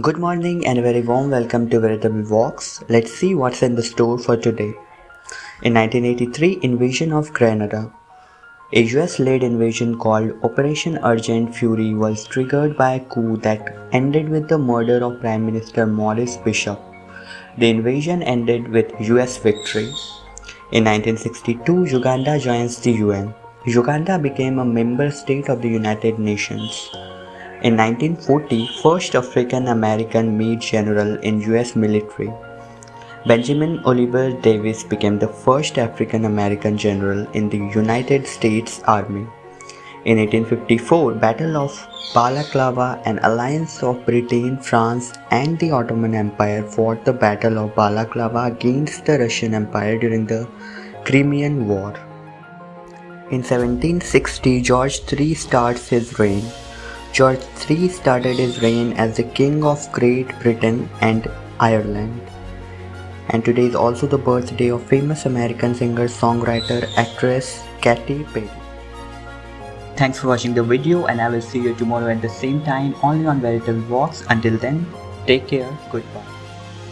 Good morning and a very warm welcome to Veritable Walks. Let's see what's in the store for today. In 1983, invasion of Grenada. A US-led invasion called Operation Urgent Fury was triggered by a coup that ended with the murder of Prime Minister Maurice Bishop. The invasion ended with US victory. In 1962, Uganda joins the UN. Uganda became a member state of the United Nations. In 1940, first African American made general in US military. Benjamin Oliver Davis became the first African American general in the United States Army. In 1854, Battle of Balaclava, an alliance of Britain, France and the Ottoman Empire fought the Battle of Balaclava against the Russian Empire during the Crimean War. In 1760, George III starts his reign. George III started his reign as the King of Great Britain and Ireland. And today is also the birthday of famous American singer, songwriter, actress Katy Perry. Thanks for watching the video and I will see you tomorrow at the same time only on Veritable Walks. Until then, take care, goodbye.